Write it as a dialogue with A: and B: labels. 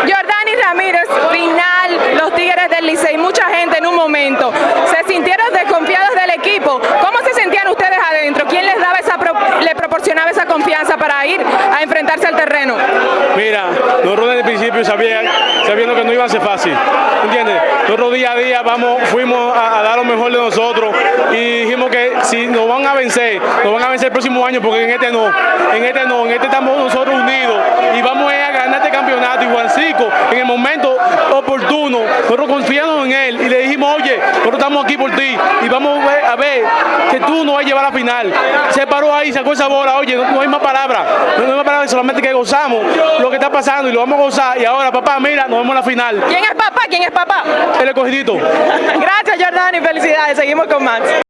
A: Jordani Ramírez, final, los Tigres del Licey, mucha gente en un momento. ¿Se sintieron desconfiados del equipo? ¿Cómo se sentían ustedes adentro? ¿Quién les daba esa le proporcionaba esa confianza para ir a enfrentarse al terreno?
B: Mira, nosotros desde el principio sabían, sabiendo que no iba a ser fácil, ¿entiendes? Nosotros día a día vamos, fuimos a, a, dar lo mejor de nosotros y dijimos que si nos van a vencer, nos van a vencer el próximo año porque en este no, en este no, en este estamos nosotros en el momento oportuno, nosotros confiamos en él y le dijimos, oye, nosotros estamos aquí por ti y vamos a ver que tú nos vas a llevar a la final. Se paró ahí, sacó esa bola, oye, no, no hay más palabras, no, no hay más palabras, solamente que gozamos lo que está pasando y lo vamos a gozar y ahora papá, mira, nos vemos en la final.
A: ¿Quién es papá? ¿Quién es papá?
B: El escogidito.
A: Gracias Jordani, felicidades, seguimos con Max.